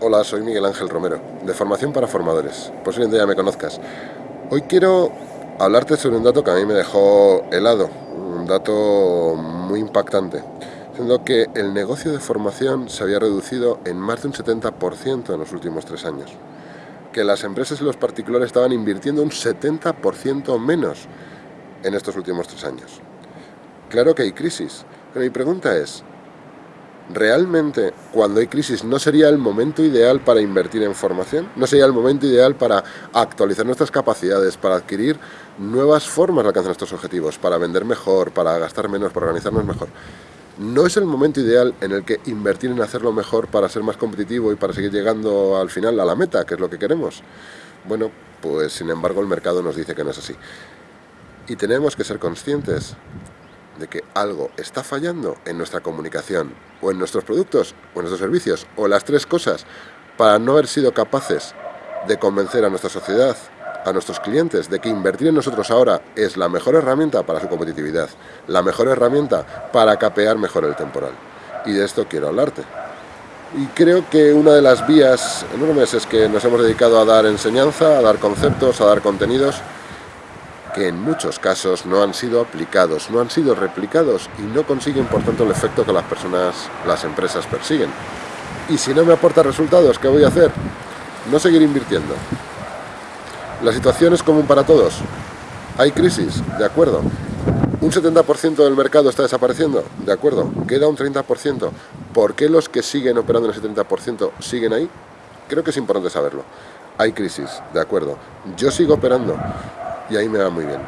Hola, soy Miguel Ángel Romero, de Formación para Formadores. Posiblemente ya me conozcas. Hoy quiero hablarte sobre un dato que a mí me dejó helado, un dato muy impactante, siendo que el negocio de formación se había reducido en más de un 70% en los últimos tres años, que las empresas y los particulares estaban invirtiendo un 70% menos en estos últimos tres años. Claro que hay crisis, pero mi pregunta es, ¿realmente cuando hay crisis no sería el momento ideal para invertir en formación? ¿No sería el momento ideal para actualizar nuestras capacidades, para adquirir nuevas formas de alcanzar nuestros objetivos, para vender mejor, para gastar menos, para organizarnos mejor? ¿No es el momento ideal en el que invertir en hacerlo mejor para ser más competitivo y para seguir llegando al final a la meta, que es lo que queremos? Bueno, pues sin embargo el mercado nos dice que no es así. Y tenemos que ser conscientes de que algo está fallando en nuestra comunicación, o en nuestros productos, o en nuestros servicios, o las tres cosas, para no haber sido capaces de convencer a nuestra sociedad, a nuestros clientes, de que invertir en nosotros ahora es la mejor herramienta para su competitividad, la mejor herramienta para capear mejor el temporal. Y de esto quiero hablarte. Y creo que una de las vías enormes es que nos hemos dedicado a dar enseñanza, a dar conceptos, a dar contenidos, en muchos casos no han sido aplicados, no han sido replicados y no consiguen por tanto el efecto que las personas, las empresas persiguen. Y si no me aporta resultados, ¿qué voy a hacer? No seguir invirtiendo. La situación es común para todos. Hay crisis, de acuerdo. Un 70% del mercado está desapareciendo, de acuerdo. Queda un 30%. ¿Por qué los que siguen operando en ese 30% siguen ahí? Creo que es importante saberlo. Hay crisis, de acuerdo. Yo sigo operando y ahí me va muy bien.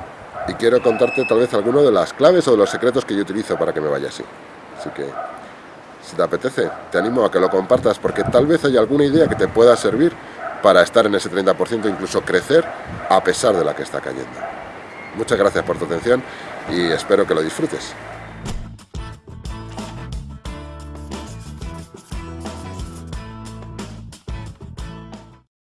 Y quiero contarte tal vez alguno de las claves o de los secretos que yo utilizo para que me vaya así. Así que, si te apetece, te animo a que lo compartas porque tal vez haya alguna idea que te pueda servir para estar en ese 30%, incluso crecer a pesar de la que está cayendo. Muchas gracias por tu atención y espero que lo disfrutes.